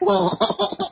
Whoa.